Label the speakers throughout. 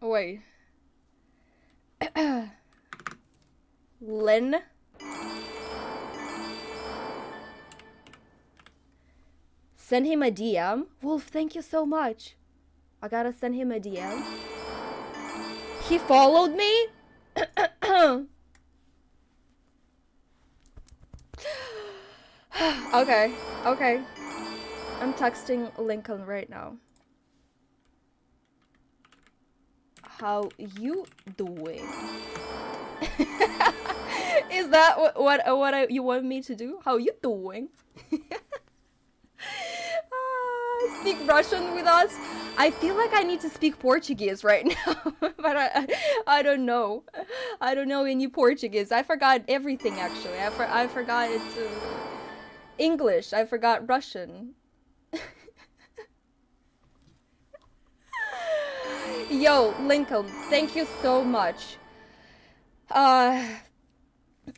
Speaker 1: Wait. Lynn? Send him a DM? Wolf, thank you so much. I gotta send him a DM. He followed me? okay, okay. I'm texting Lincoln right now. How you doing? Is that what what, what I, you want me to do? How you doing? uh, speak Russian with us? I feel like I need to speak Portuguese right now, but I, I don't know. I don't know any Portuguese. I forgot everything actually. I, for, I forgot it's uh, English. I forgot Russian. Yo, Lincoln, thank you so much. Uh,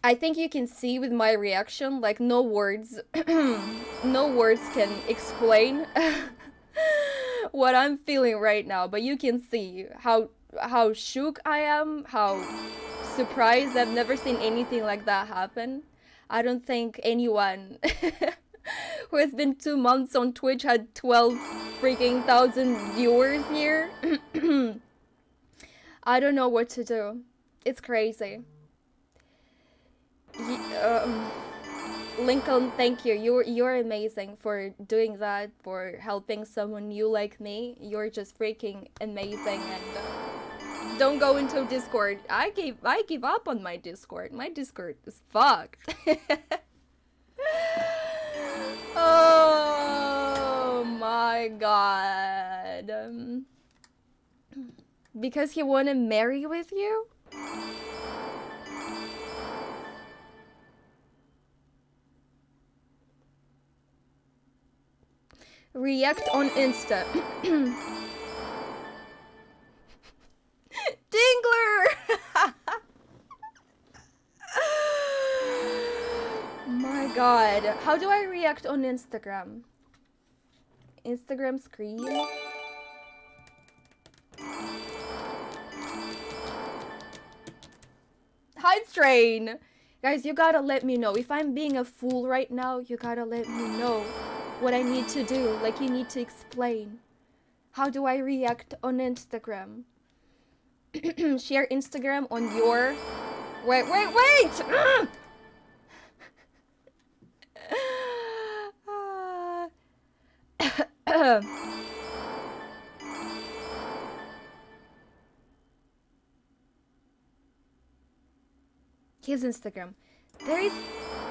Speaker 1: I think you can see with my reaction, like no words, no words can explain what I'm feeling right now, but you can see how how shook I am, how surprised. I've never seen anything like that happen. I don't think anyone who has been two months on Twitch had 12 freaking thousand viewers here. I don't know what to do. It's crazy. um, Lincoln, thank you. You're you're amazing for doing that, for helping someone new like me. You're just freaking amazing and uh, don't go into Discord. I gave I give up on my Discord. My Discord is fucked. oh my god. Um, because he wanna marry with you? React on Insta. Dingler! My god. How do I react on Instagram? Instagram screen? Hype train! Guys, you gotta let me know. If I'm being a fool right now, you gotta let me know what I need to do. Like, you need to explain. How do I react on Instagram? Share Instagram on your... Wait, wait, wait! Ah. His Instagram. There is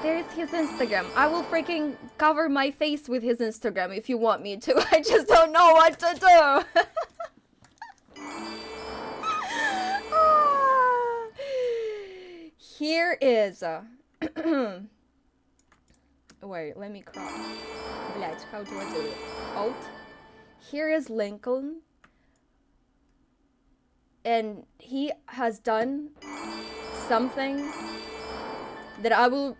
Speaker 1: there is his Instagram. I will freaking cover my face with his Instagram if you want me to. I just don't know what to do. Here is... Uh, wait, let me crop. Блять, how do I do it? Alt. Here is Lincoln. And he has done something that I will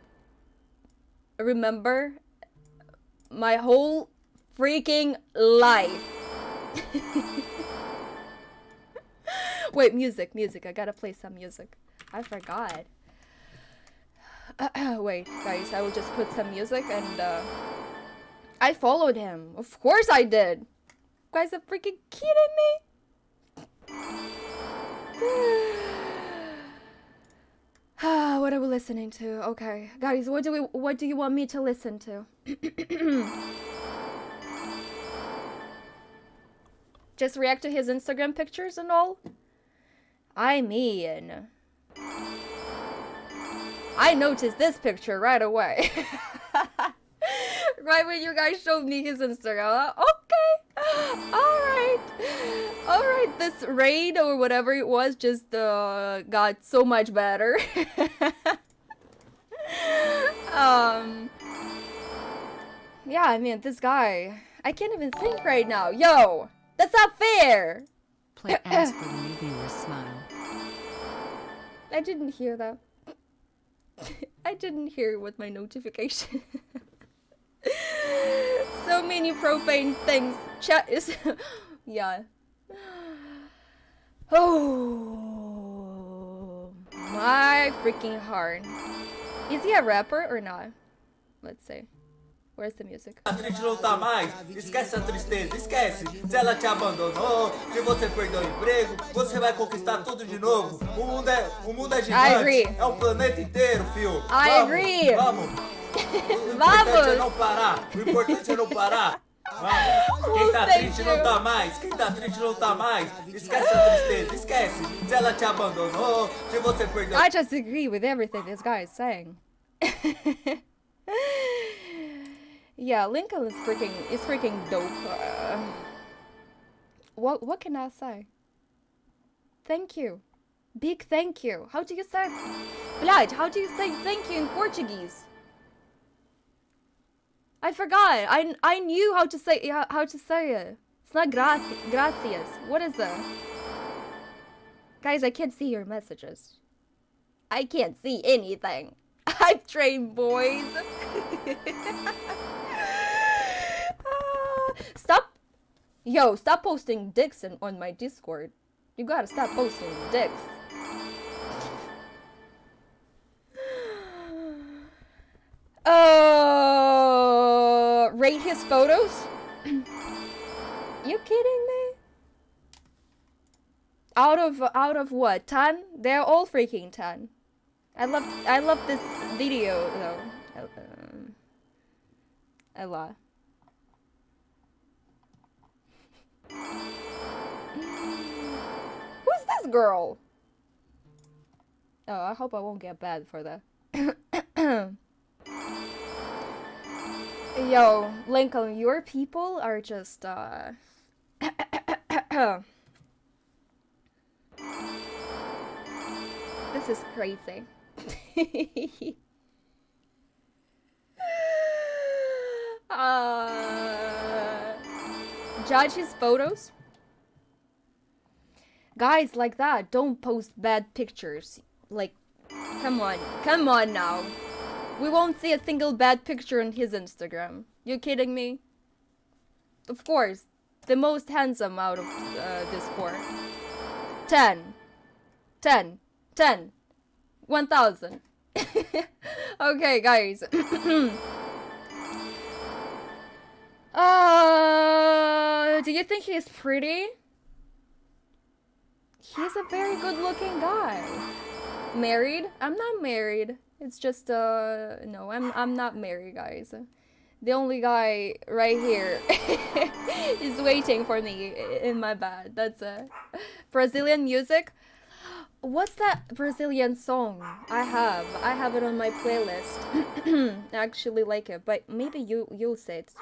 Speaker 1: remember my whole freaking life. Wait, music, music. I gotta play some music. I forgot. Wait, guys, I will just put some music and uh, I followed him. Of course I did. You guys are freaking kidding me? Ah, what are we listening to? Okay, guys, what do we? What do you want me to listen to? Just react to his Instagram pictures and all. I mean, I noticed this picture right away. right when you guys showed me his Instagram. Uh, okay, all ah, right, all right. This raid or whatever it was just uh, got so much better. um, yeah, I mean this guy. I can't even think right now. Yo, that's not fair.
Speaker 2: Play ads for the new smile.
Speaker 1: I didn't hear that. I didn't hear with my notification. so many profane things. Chat is... yeah. Oh, my freaking heart. Is he a rapper or not? Let's see. Where's the music?
Speaker 3: A triste não tá mais, esquece a tristeza, esquece. Se ela te abandonou, se você perdeu o emprego, você vai conquistar tudo de novo. O mundo é, o mundo é gigante,
Speaker 1: agree.
Speaker 3: é o planeta inteiro, fio.
Speaker 1: I
Speaker 3: Vamos,
Speaker 1: agree.
Speaker 3: Vamos. O importante é
Speaker 1: Vamos.
Speaker 3: não parar, o importante é não parar. Vamos. Quem tá triste não tá mais, quem tá triste não tá mais. Esquece a tristeza, esquece. Se ela te abandonou, se você perdeu
Speaker 1: I just agree with everything this guy is saying. yeah, Lincoln is freaking is freaking dope. Uh, what what can I say? Thank you. Big thank you. How do you say Blood, how do you say thank you in Portuguese? I forgot. I I knew how to say how, to say it. It's not gracias. Gracias. What is it? Guys, I can't see your messages. I can't see anything. I'm trained, boys. Stop. Yo, stop posting dicks in, on my Discord. You gotta stop posting dicks. Rate his photos? you kidding me? Out of out of what? 10? They're all freaking 10. I love I love this video though. Um, a lot. Who's this girl? Oh, I hope I won't get bad for that. Yo, Lincoln, your people are just uh This is crazy. uh, judge his photos. Guys like that don't post bad pictures. Like, come on, come on now. We won't see a single bad picture on his Instagram. You kidding me? Of course, the most handsome out of uh, this four. 10. 10. 10. 1000. okay, guys. uh, do you think he's pretty? He's a very good looking guy. Married? I'm not married. It's just uh no, I'm I'm not married, guys. The only guy right here is waiting for me in my bed. That's uh, Brazilian music. What's that Brazilian song? I have. I have it on my playlist. I actually like it, but maybe you you'll say it.